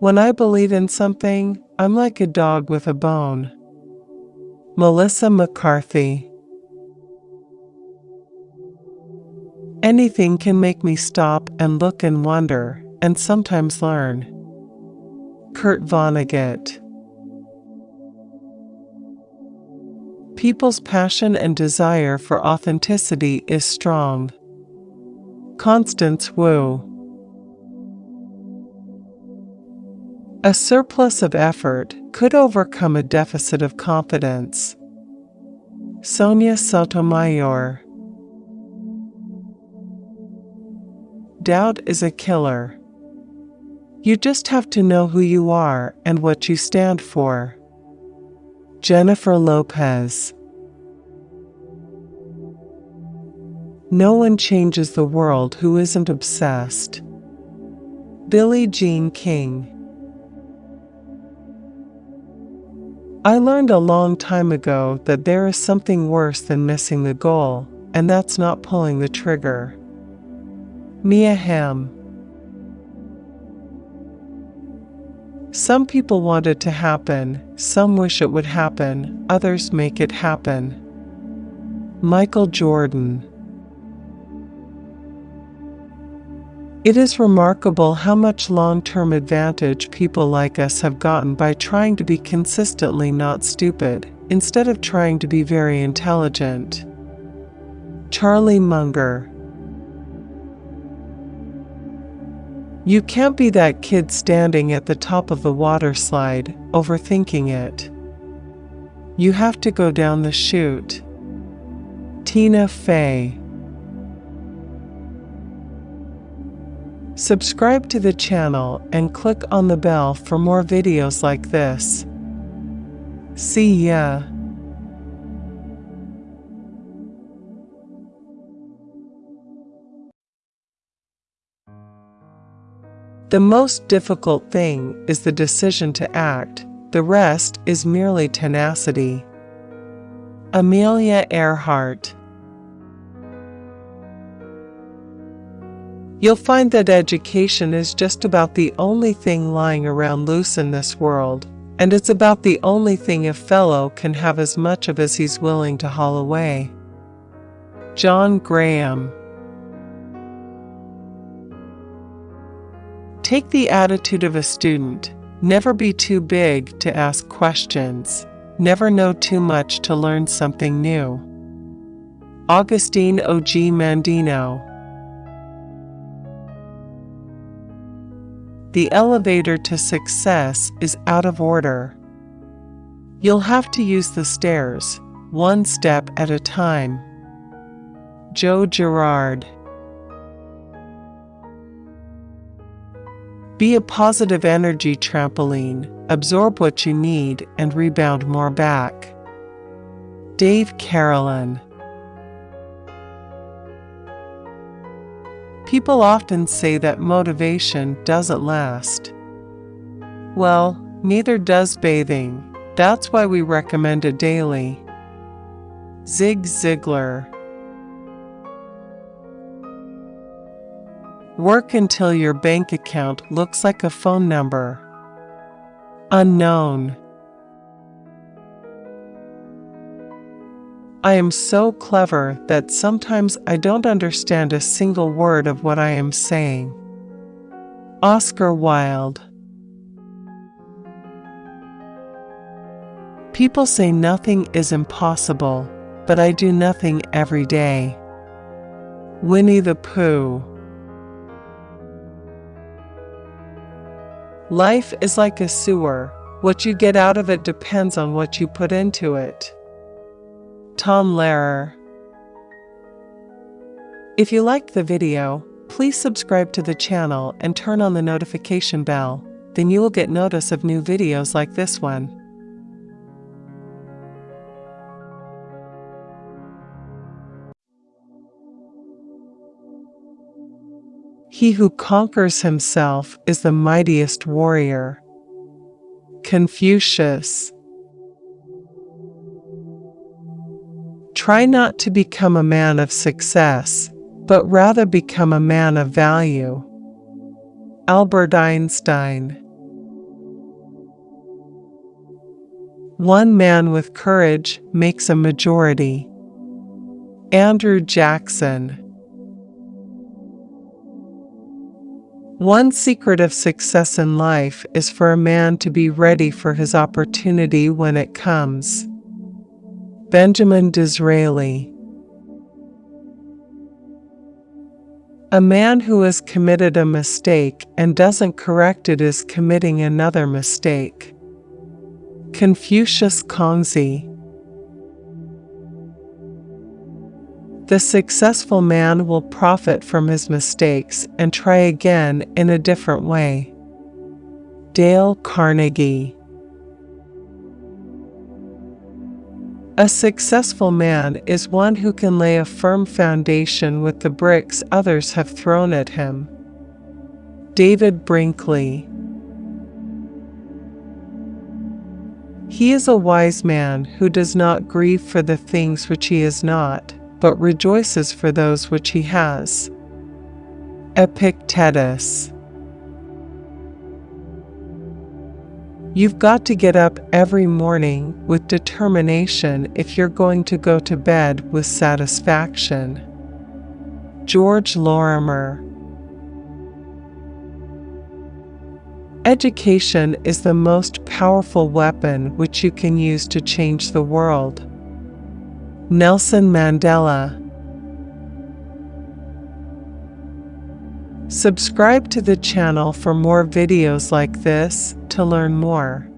When I believe in something, I'm like a dog with a bone. Melissa McCarthy. Anything can make me stop and look and wonder, and sometimes learn. Kurt Vonnegut. People's passion and desire for authenticity is strong. Constance Wu. A surplus of effort could overcome a deficit of confidence. Sonia Sotomayor. Doubt is a killer. You just have to know who you are and what you stand for. Jennifer Lopez. No one changes the world who isn't obsessed. Billie Jean King. I learned a long time ago that there is something worse than missing the goal, and that's not pulling the trigger. Mia Hamm. Some people want it to happen, some wish it would happen, others make it happen. Michael Jordan. It is remarkable how much long term advantage people like us have gotten by trying to be consistently not stupid, instead of trying to be very intelligent. Charlie Munger. You can't be that kid standing at the top of the water slide, overthinking it. You have to go down the chute. Tina Fey. Subscribe to the channel and click on the bell for more videos like this. See ya! The most difficult thing is the decision to act, the rest is merely tenacity. Amelia Earhart You'll find that education is just about the only thing lying around loose in this world, and it's about the only thing a fellow can have as much of as he's willing to haul away. John Graham Take the attitude of a student. Never be too big to ask questions. Never know too much to learn something new. Augustine O.G. Mandino The elevator to success is out of order. You'll have to use the stairs, one step at a time. Joe Girard Be a positive energy trampoline, absorb what you need and rebound more back. Dave Carolan People often say that motivation doesn't last. Well, neither does bathing. That's why we recommend it daily. Zig Ziglar Work until your bank account looks like a phone number. Unknown I am so clever that sometimes I don't understand a single word of what I am saying. Oscar Wilde People say nothing is impossible, but I do nothing every day. Winnie the Pooh Life is like a sewer. What you get out of it depends on what you put into it. Tom Lehrer. If you liked the video, please subscribe to the channel and turn on the notification bell, then you will get notice of new videos like this one. He who conquers himself is the mightiest warrior. Confucius Try not to become a man of success, but rather become a man of value. Albert Einstein One man with courage makes a majority. Andrew Jackson One secret of success in life is for a man to be ready for his opportunity when it comes. Benjamin Disraeli A man who has committed a mistake and doesn't correct it is committing another mistake. Confucius Kongzi The successful man will profit from his mistakes and try again in a different way. Dale Carnegie A successful man is one who can lay a firm foundation with the bricks others have thrown at him. David Brinkley He is a wise man who does not grieve for the things which he is not but rejoices for those which he has. Epictetus You've got to get up every morning with determination if you're going to go to bed with satisfaction. George Lorimer Education is the most powerful weapon which you can use to change the world. Nelson Mandela Subscribe to the channel for more videos like this to learn more.